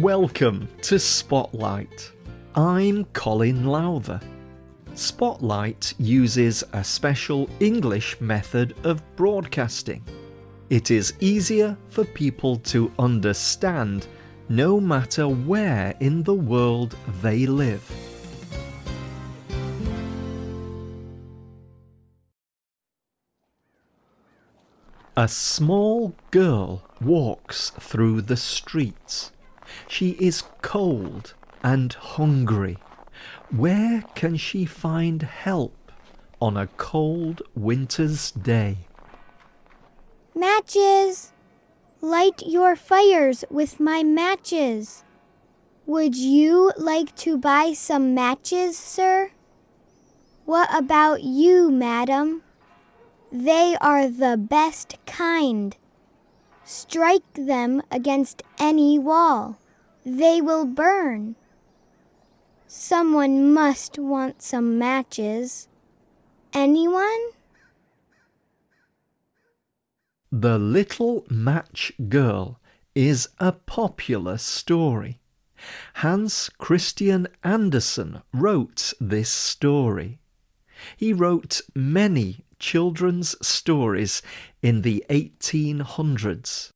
Welcome to Spotlight. I'm Colin Lowther. Spotlight uses a special English method of broadcasting. It is easier for people to understand no matter where in the world they live. A small girl walks through the streets. She is cold and hungry. Where can she find help on a cold winter's day? Matches! Light your fires with my matches. Would you like to buy some matches, sir? What about you, madam? They are the best kind. Strike them against any wall. They will burn. Someone must want some matches. Anyone? The Little Match Girl is a popular story. Hans Christian Andersen wrote this story. He wrote many children's stories in the 1800s.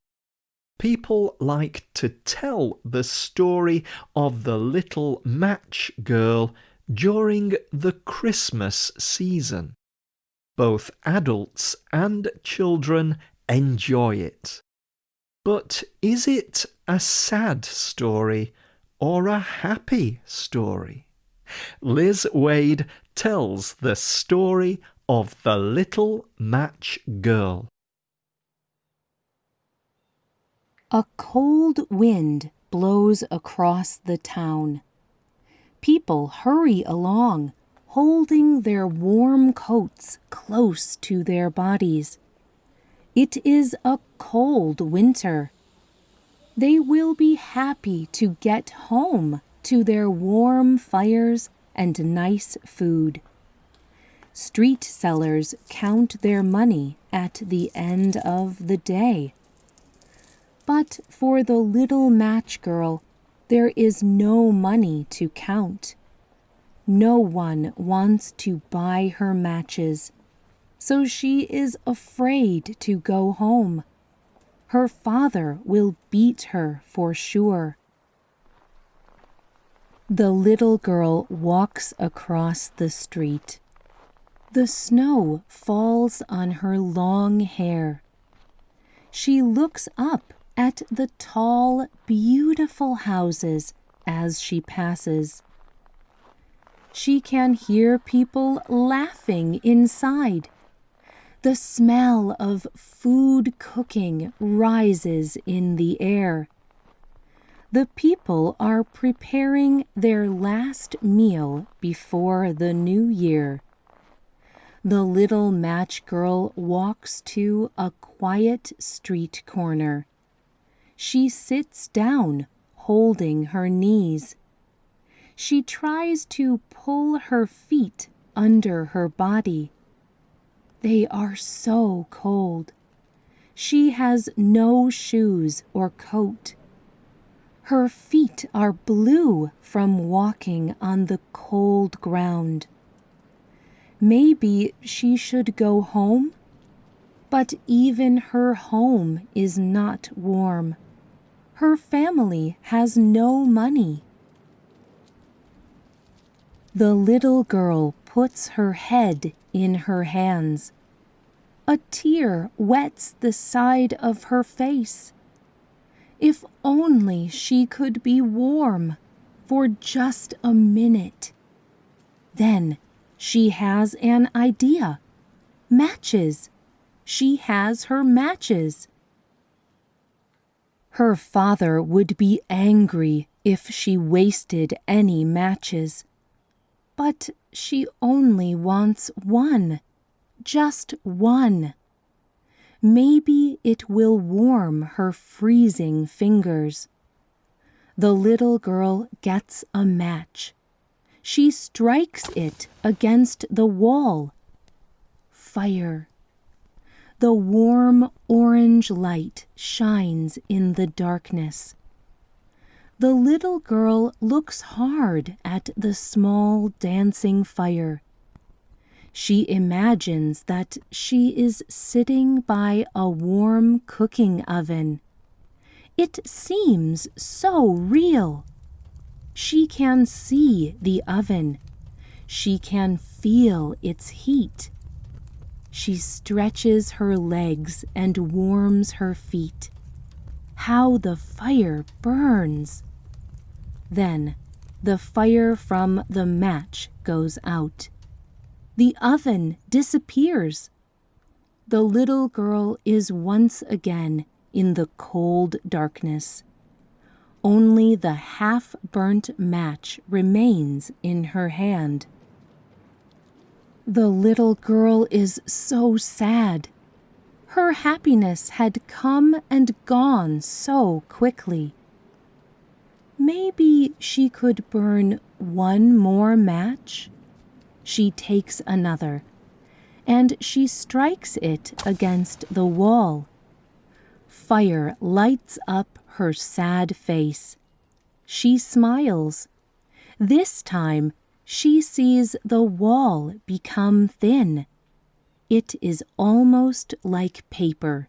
People like to tell the story of the little match girl during the Christmas season. Both adults and children enjoy it. But is it a sad story or a happy story? Liz Waid tells the story of the Little Match Girl. A cold wind blows across the town. People hurry along, holding their warm coats close to their bodies. It is a cold winter. They will be happy to get home to their warm fires and nice food. Street sellers count their money at the end of the day. But for the little match girl, there is no money to count. No one wants to buy her matches, so she is afraid to go home. Her father will beat her for sure. The little girl walks across the street. The snow falls on her long hair. She looks up at the tall, beautiful houses as she passes. She can hear people laughing inside. The smell of food cooking rises in the air. The people are preparing their last meal before the new year. The little match girl walks to a quiet street corner. She sits down, holding her knees. She tries to pull her feet under her body. They are so cold. She has no shoes or coat. Her feet are blue from walking on the cold ground. Maybe she should go home? But even her home is not warm. Her family has no money. The little girl puts her head in her hands. A tear wets the side of her face. If only she could be warm for just a minute. Then she has an idea. Matches. She has her matches. Her father would be angry if she wasted any matches. But she only wants one. Just one. Maybe it will warm her freezing fingers. The little girl gets a match she strikes it against the wall. Fire. The warm orange light shines in the darkness. The little girl looks hard at the small dancing fire. She imagines that she is sitting by a warm cooking oven. It seems so real. She can see the oven. She can feel its heat. She stretches her legs and warms her feet. How the fire burns! Then the fire from the match goes out. The oven disappears. The little girl is once again in the cold darkness. Only the half burnt match remains in her hand. The little girl is so sad. Her happiness had come and gone so quickly. Maybe she could burn one more match? She takes another, and she strikes it against the wall. Fire lights up her sad face. She smiles. This time she sees the wall become thin. It is almost like paper.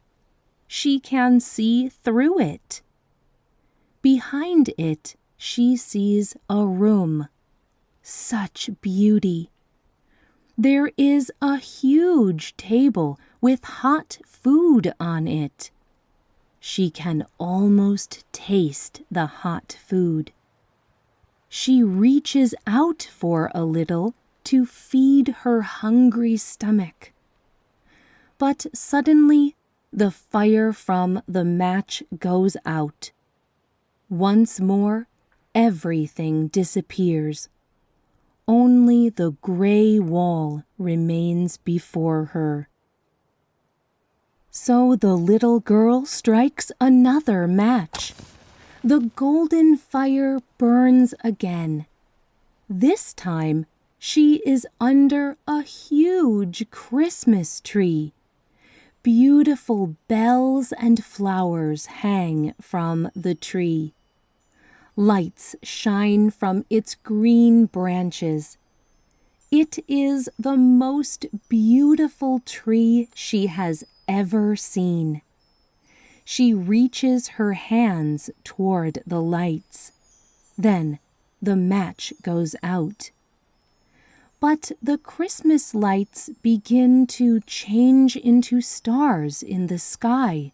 She can see through it. Behind it, she sees a room. Such beauty! There is a huge table with hot food on it. She can almost taste the hot food. She reaches out for a little to feed her hungry stomach. But suddenly the fire from the match goes out. Once more, everything disappears. Only the gray wall remains before her. So the little girl strikes another match. The golden fire burns again. This time she is under a huge Christmas tree. Beautiful bells and flowers hang from the tree. Lights shine from its green branches. It is the most beautiful tree she has ever seen. She reaches her hands toward the lights. Then the match goes out. But the Christmas lights begin to change into stars in the sky.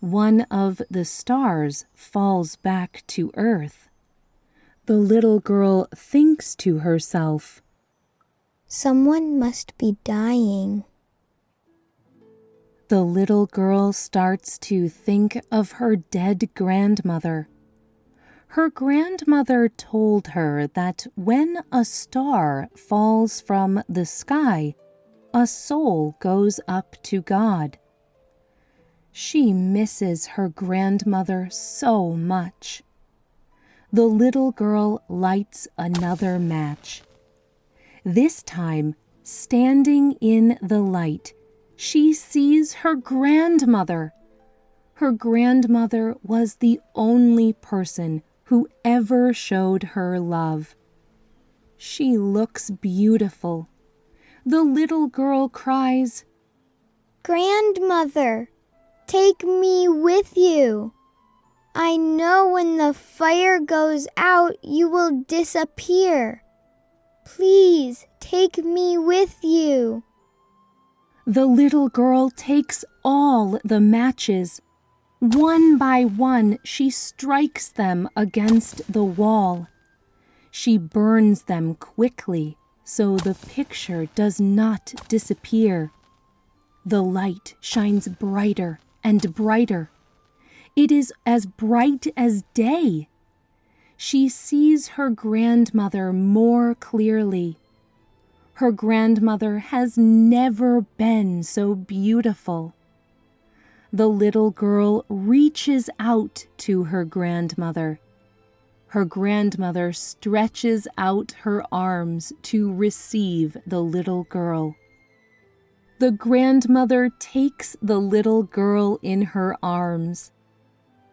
One of the stars falls back to earth. The little girl thinks to herself, Someone must be dying. The little girl starts to think of her dead grandmother. Her grandmother told her that when a star falls from the sky, a soul goes up to God. She misses her grandmother so much. The little girl lights another match. This time, standing in the light, she sees her grandmother. Her grandmother was the only person who ever showed her love. She looks beautiful. The little girl cries, Grandmother, take me with you. I know when the fire goes out, you will disappear. Please take me with you. The little girl takes all the matches one by one, she strikes them against the wall. She burns them quickly so the picture does not disappear. The light shines brighter and brighter. It is as bright as day. She sees her grandmother more clearly. Her grandmother has never been so beautiful the little girl reaches out to her grandmother. Her grandmother stretches out her arms to receive the little girl. The grandmother takes the little girl in her arms.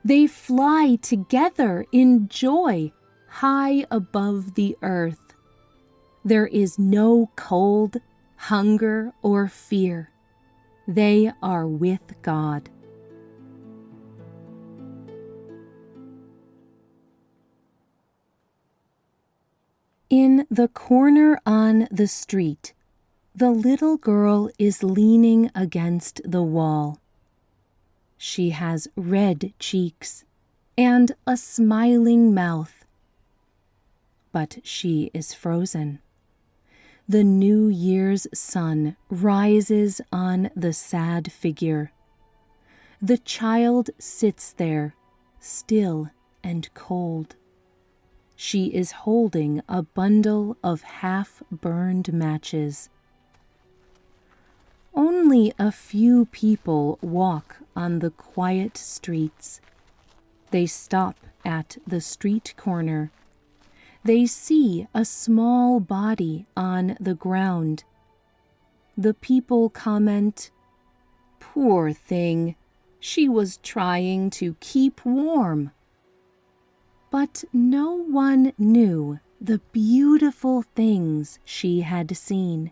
They fly together in joy high above the earth. There is no cold, hunger, or fear. They are with God. In the corner on the street, the little girl is leaning against the wall. She has red cheeks and a smiling mouth. But she is frozen. The New Year's sun rises on the sad figure. The child sits there, still and cold. She is holding a bundle of half burned matches. Only a few people walk on the quiet streets. They stop at the street corner. They see a small body on the ground. The people comment, Poor thing, she was trying to keep warm. But no one knew the beautiful things she had seen.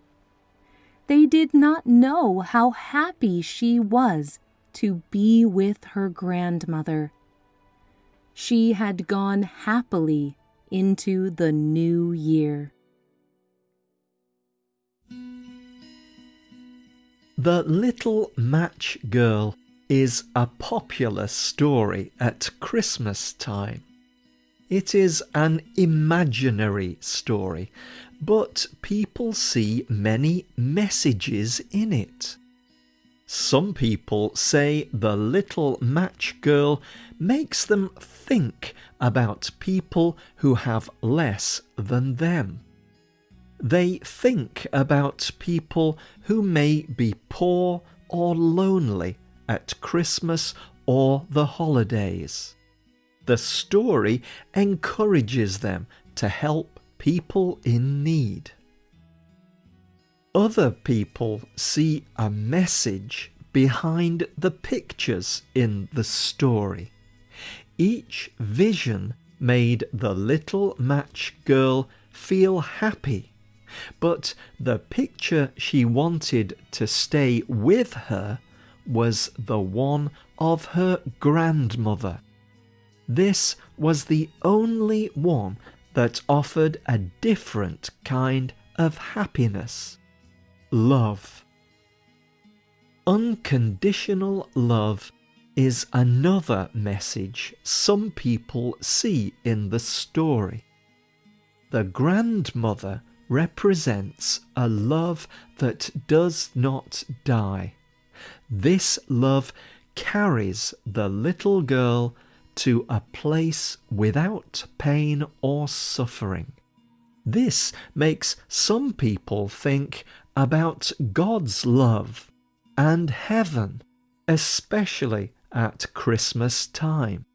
They did not know how happy she was to be with her grandmother. She had gone happily into the new year. The Little Match Girl is a popular story at Christmas time. It is an imaginary story, but people see many messages in it. Some people say the little match girl makes them think about people who have less than them. They think about people who may be poor or lonely at Christmas or the holidays. The story encourages them to help people in need. Other people see a message behind the pictures in the story. Each vision made the little match girl feel happy, but the picture she wanted to stay with her was the one of her grandmother. This was the only one that offered a different kind of happiness love. Unconditional love is another message some people see in the story. The grandmother represents a love that does not die. This love carries the little girl to a place without pain or suffering. This makes some people think about God's love and heaven, especially at Christmas time.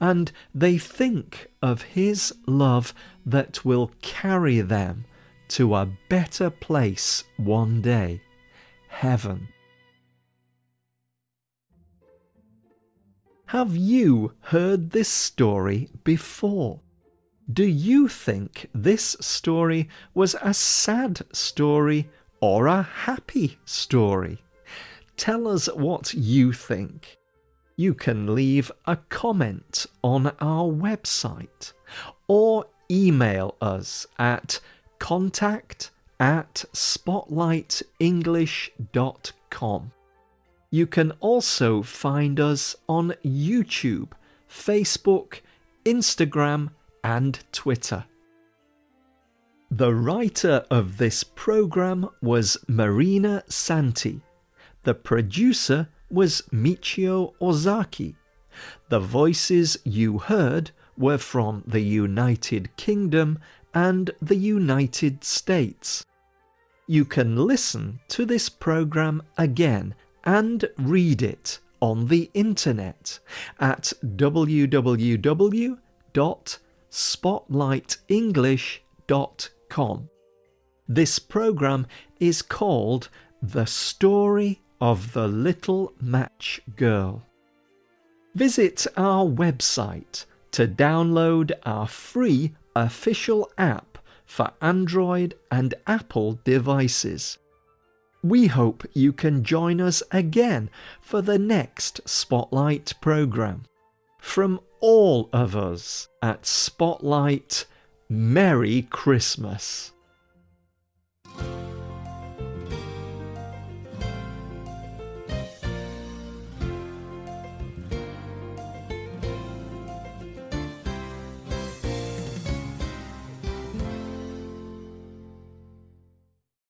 And they think of His love that will carry them to a better place one day, heaven. Have you heard this story before? Do you think this story was a sad story or a happy story? Tell us what you think. You can leave a comment on our website or email us at contact at spotlightenglish.com. You can also find us on YouTube, Facebook, Instagram, and Twitter. The writer of this program was Marina Santi. The producer was Michio Ozaki. The voices you heard were from the United Kingdom and the United States. You can listen to this program again and read it on the internet at www.spotlightenglish.com. This program is called The Story of the Little Match Girl. Visit our website to download our free official app for Android and Apple devices. We hope you can join us again for the next Spotlight programme. From all of us at Spotlight, Merry Christmas!